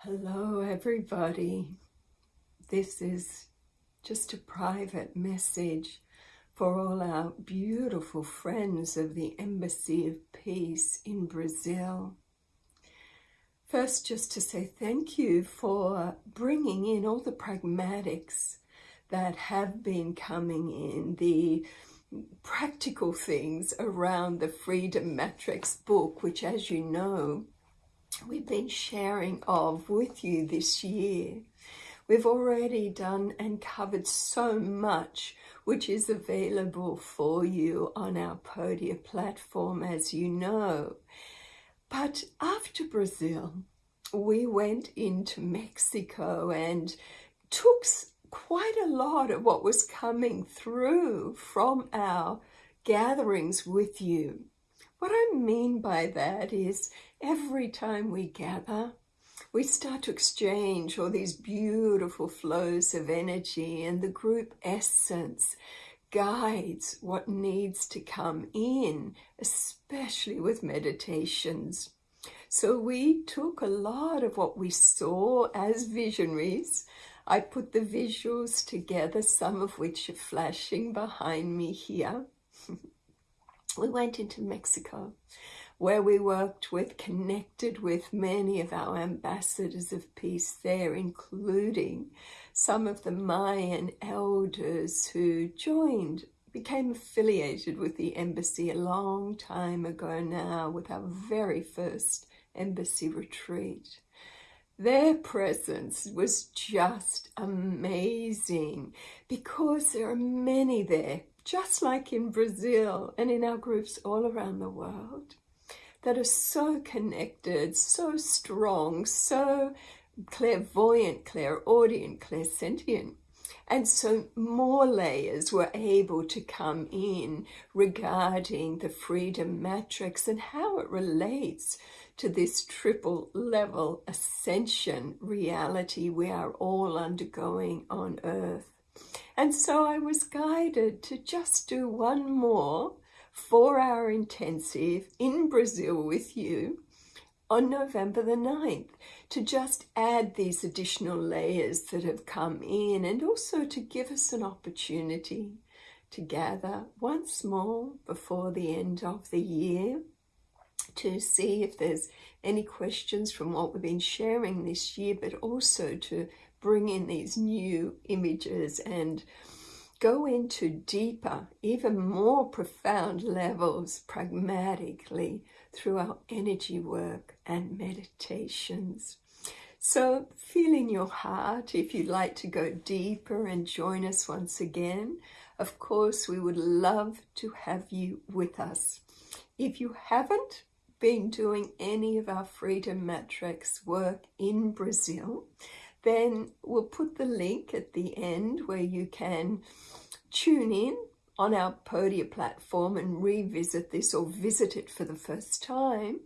Hello, everybody. This is just a private message for all our beautiful friends of the Embassy of Peace in Brazil. First, just to say thank you for bringing in all the pragmatics that have been coming in, the practical things around the Freedom Matrix book, which, as you know, we've been sharing of with you this year. We've already done and covered so much which is available for you on our Podia platform, as you know. But after Brazil, we went into Mexico and took quite a lot of what was coming through from our gatherings with you. What I mean by that is every time we gather, we start to exchange all these beautiful flows of energy and the group essence guides what needs to come in, especially with meditations. So we took a lot of what we saw as visionaries. I put the visuals together, some of which are flashing behind me here. we went into Mexico where we worked with, connected with many of our ambassadors of peace there, including some of the Mayan elders who joined, became affiliated with the embassy a long time ago now with our very first embassy retreat. Their presence was just amazing because there are many there just like in Brazil and in our groups all around the world, that are so connected, so strong, so clairvoyant, clairaudient, clairsentient. And so more layers were able to come in regarding the freedom matrix and how it relates to this triple level ascension reality we are all undergoing on earth. And so I was guided to just do one more four hour intensive in Brazil with you on November the 9th to just add these additional layers that have come in and also to give us an opportunity to gather once more before the end of the year to see if there's any questions from what we've been sharing this year, but also to bring in these new images and go into deeper, even more profound levels pragmatically through our energy work and meditations. So feel in your heart if you'd like to go deeper and join us once again. Of course, we would love to have you with us. If you haven't been doing any of our Freedom Matrix work in Brazil, then we'll put the link at the end where you can tune in on our Podia platform and revisit this or visit it for the first time.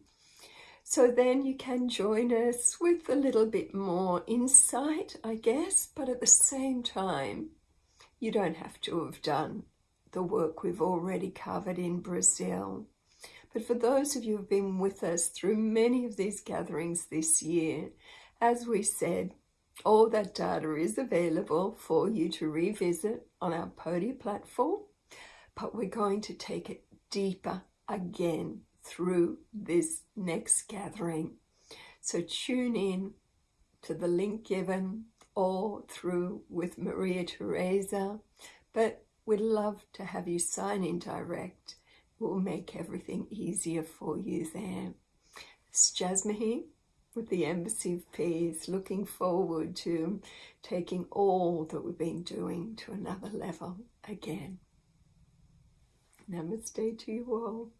So then you can join us with a little bit more insight, I guess, but at the same time, you don't have to have done the work we've already covered in Brazil. But for those of you who've been with us through many of these gatherings this year, as we said, all that data is available for you to revisit on our Podia platform, but we're going to take it deeper again through this next gathering. So tune in to the link given or through with Maria Teresa, but we'd love to have you sign in direct. We'll make everything easier for you there. It's Jasmine with the Embassy of Peace, looking forward to taking all that we've been doing to another level again. Namaste to you all.